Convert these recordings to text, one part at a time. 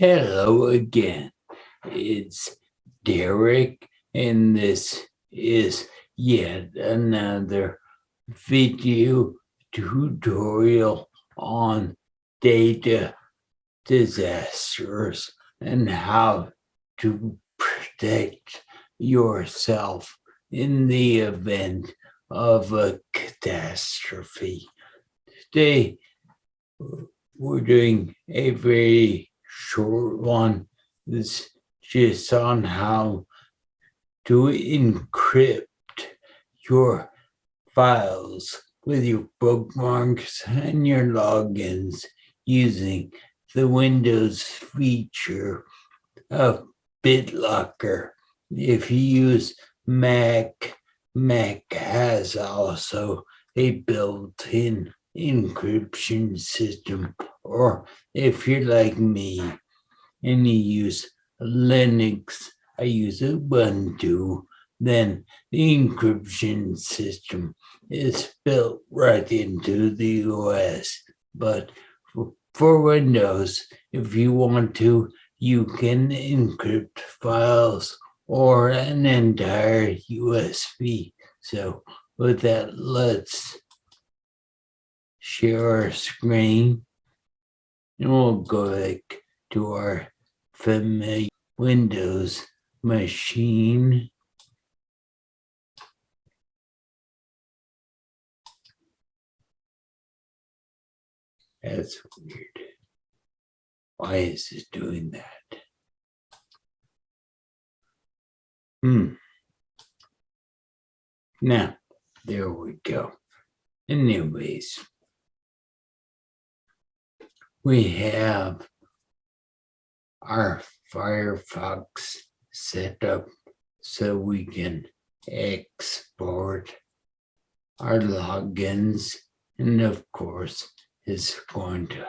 Hello again. It's Derek, and this is yet another video tutorial on data disasters and how to protect yourself in the event of a catastrophe. Today, we're doing a very short one is just on how to encrypt your files with your bookmarks and your logins using the Windows feature of BitLocker. If you use Mac, Mac has also a built-in encryption system or if you're like me and you use Linux, I use Ubuntu, then the encryption system is built right into the OS. But for Windows, if you want to, you can encrypt files or an entire USB. So with that, let's share our screen and we'll go back to our familiar Windows machine. That's weird. Why is it doing that? Hmm. Now, there we go. Anyways, we have our Firefox set up so we can export our logins and of course it's going to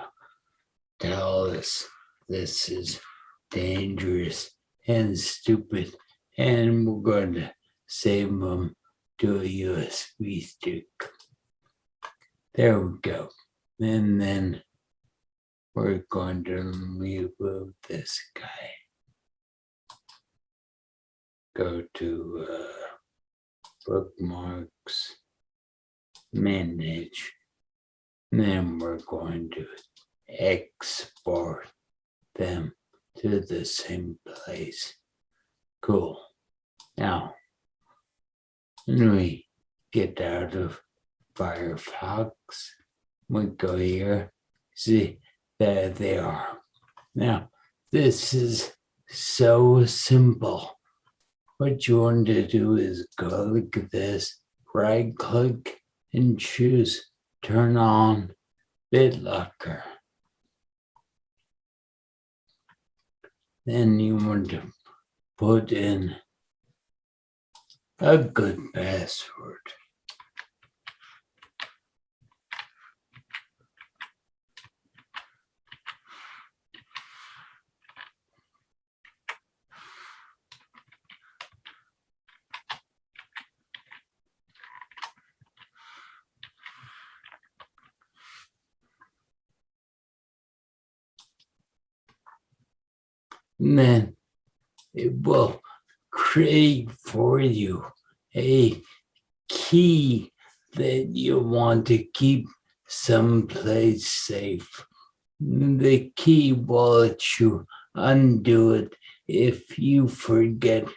tell us this is dangerous and stupid and we're going to save them to a USB stick. There we go. And then we're going to remove this guy. Go to uh, bookmarks, manage, then we're going to export them to the same place. Cool. Now, when we get out of Firefox, we go here, see there they are. Now, this is so simple. What you want to do is go at this, right click and choose turn on BitLocker. Then you want to put in a good password. Then it will create for you a key that you want to keep someplace safe. The key will let you undo it if you forget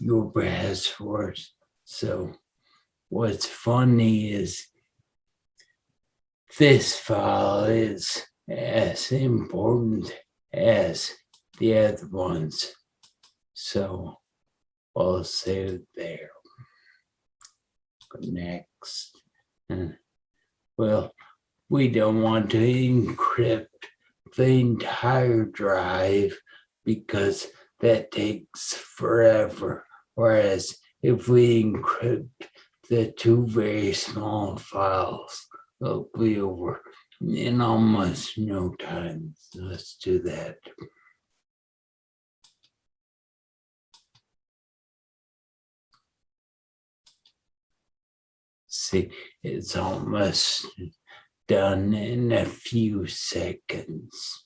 your password. So what's funny is this file is as important as the other ones. So I'll save there. Next. Hmm. Well, we don't want to encrypt the entire drive because that takes forever. Whereas if we encrypt the two very small files, it'll be over in almost no time. Let's do that. see it's almost done in a few seconds.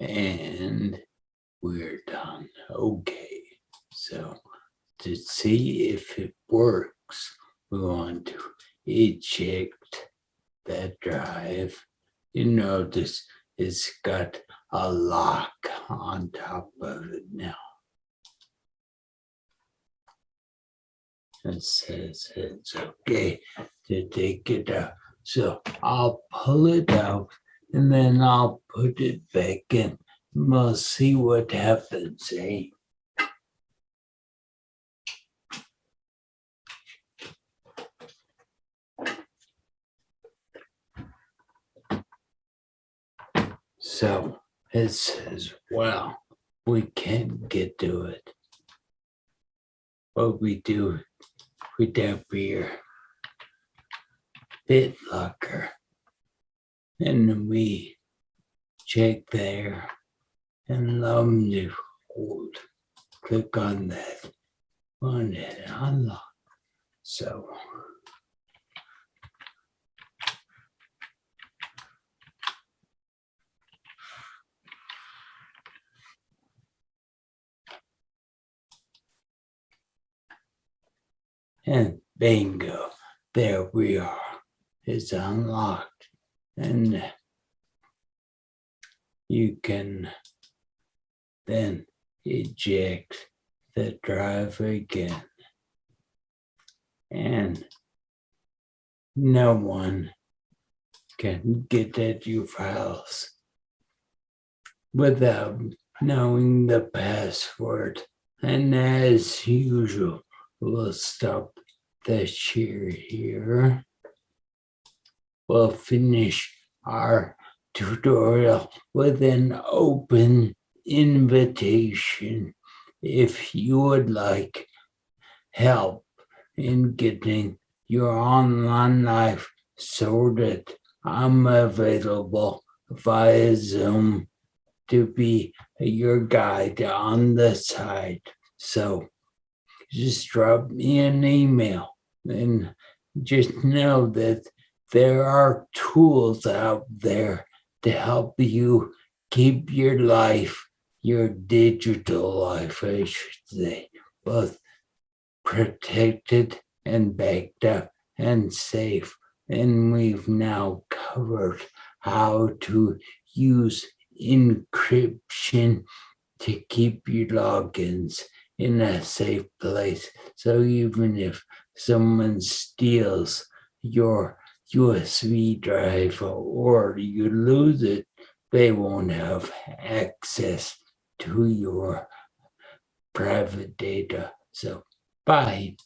and we're done. Okay, so to see if it works, we want to eject that drive. You notice it's got a lock on top of it now. It says it's okay to take it out. So I'll pull it out and then I'll put it back in. We'll see what happens, eh? So it says, well, we can't get to it. What we do, we tap here, BitLocker, and we check there and hold. Click on that, on it, unlock. So and bingo, there we are. It's unlocked and you can then eject the drive again. And no one can get at your files without knowing the password. And as usual, we'll stop the share here. We'll finish our tutorial with an open invitation if you would like help in getting your online life sorted. I'm available via Zoom to be your guide on the side. So just drop me an email and just know that there are tools out there to help you keep your life, your digital life, I should say, both protected and backed up and safe. And we've now covered how to use encryption to keep your logins in a safe place. So even if someone steals your USB drive or you lose it, they won't have access to your private data. So bye.